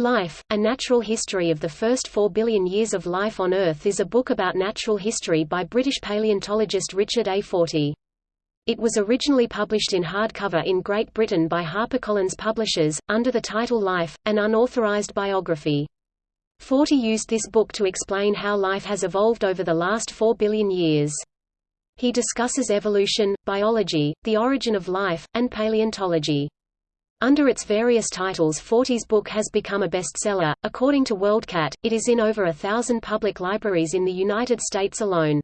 Life, A Natural History of the First Four Billion Years of Life on Earth is a book about natural history by British paleontologist Richard A. Fortey. It was originally published in hardcover in Great Britain by HarperCollins Publishers, under the title Life, an unauthorized biography. Fortey used this book to explain how life has evolved over the last four billion years. He discusses evolution, biology, the origin of life, and paleontology. Under its various titles Fortey's book has become a bestseller. According to WorldCat, it is in over a thousand public libraries in the United States alone.